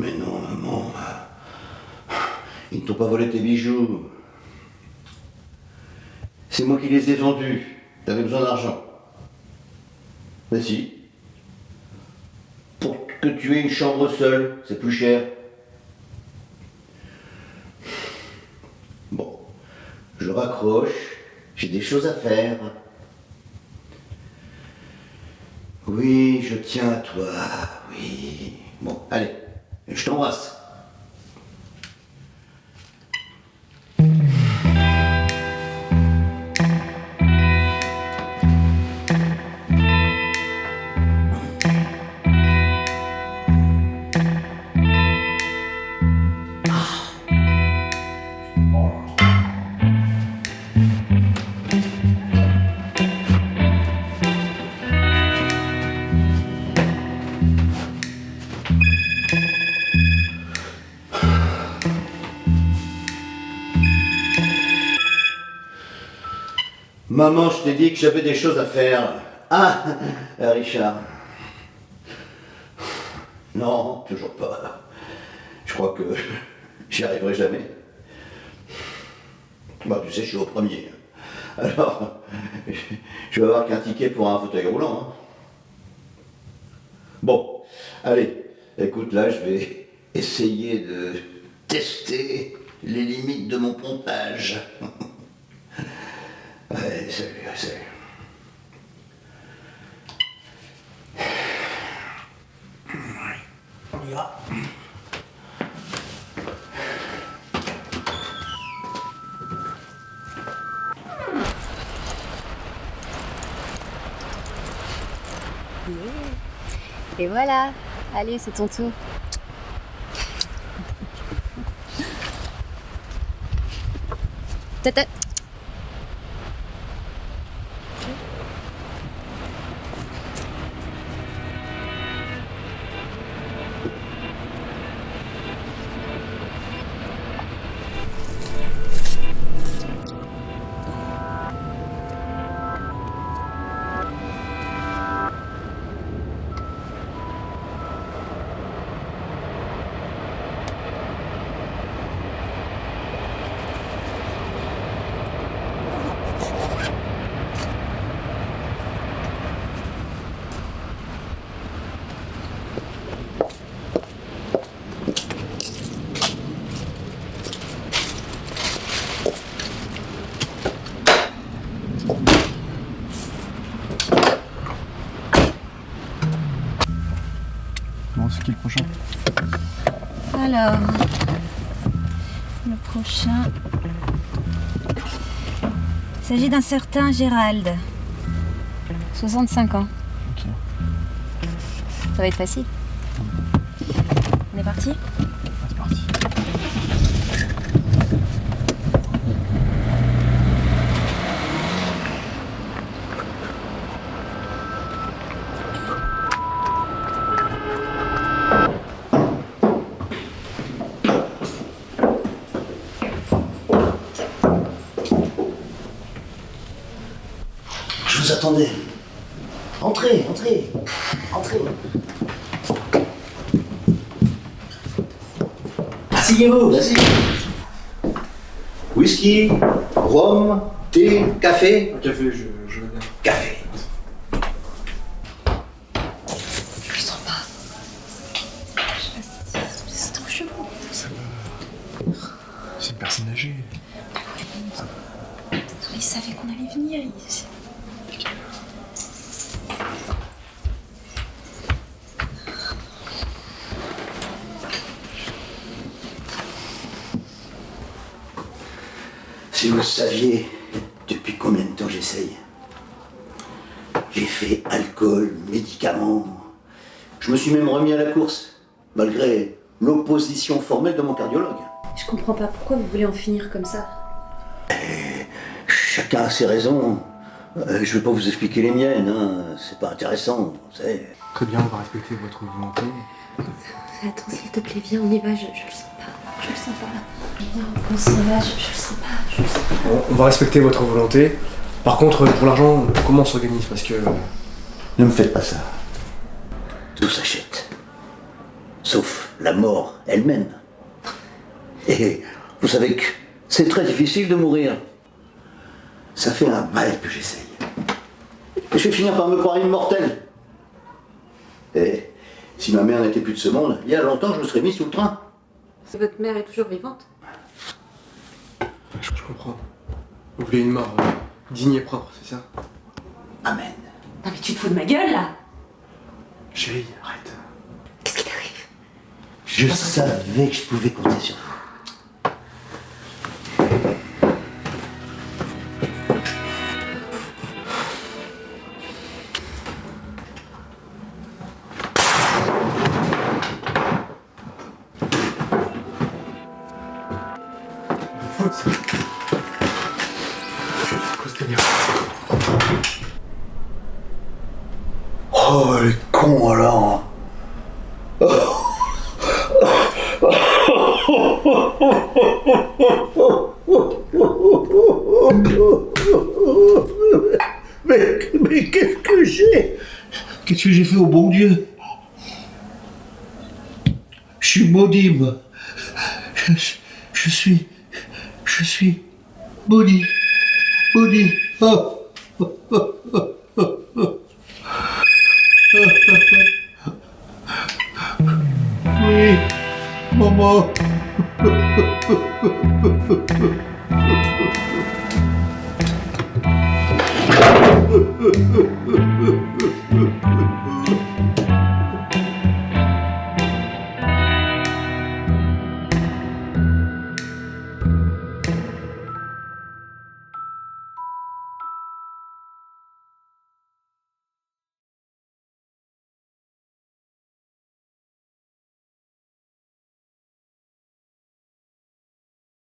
Mais non, maman. Ils ne t'ont pas volé tes bijoux. C'est moi qui les ai vendus. T'avais besoin d'argent. Mais si. Pour que tu aies une chambre seule, c'est plus cher. Bon, je raccroche, j'ai des choses à faire. Oui, je tiens à toi, oui. Bon, allez, je Maman, je t'ai dit que j'avais des choses à faire. Ah, Richard. Non, toujours pas. Je crois que j'y arriverai jamais. Bah, tu sais, je suis au premier. Alors, je vais avoir qu'un ticket pour un fauteuil roulant. hein. Bon, allez, écoute, là, je vais essayer de tester les limites de mon pompage. Ouais, salut, salut. On y va. Et voilà, allez, c'est ton tour. Tata. Le prochain Alors, le prochain. Il s'agit d'un certain Gérald. 65 ans. Ok. Ça va être facile. On est parti? Attendais. Entrez, entrez, entrez. Asseyez-vous, asseyez-vous. Whisky, rhum, thé, café. Un café, je, je veux bien. Café. Je le sens pas. Je sais pas si c'est trop chelou. C'est une personne âgée. Il savait qu'on allait venir. il- Si vous saviez depuis combien de temps j'essaye? J'ai fait alcool, médicaments. Je me suis même remis à la course, malgré l'opposition formelle de mon cardiologue. Je comprends pas pourquoi vous voulez en finir comme ça. Chacun a ses raisons. Euh, je vais pas vous expliquer les miennes, hein. c'est pas intéressant, vous savez. Très bien, on va respecter votre volonté. Attends, s'il te plaît, viens, on y va. Je, je le sens pas. Je le sens pas. Viens, on s'en va. Je, je le sens pas. Je le sens pas. On, on va respecter votre volonté. Par contre, pour l'argent, comment on s'organise? Parce que Ne me faites pas ça. Tout s'achète. sauf la mort elle-même. Et vous savez que c'est très difficile de mourir. Ça fait un bail que j'essaye. Et je vais finir par me croire immortel. Et si ma mère n'était plus de ce monde, il y a longtemps, je me serais mis sous le train. Votre mère est toujours vivante Je, je comprends. Vous voulez une mort euh, digne et propre, c'est ça? Amen. Non mais tu te fous de ma gueule là Chérie, arrête. Qu'est-ce qui t'arrive? Je savais que je pouvais compter sur vous. Oh, les cons alors. Mais, mais qu'est-ce que j'ai? Qu'est-ce que j'ai fait au bon Dieu? Je suis maudit, moi. Je suis... Je suis maudit. Maudit. Oh. Oui, maman.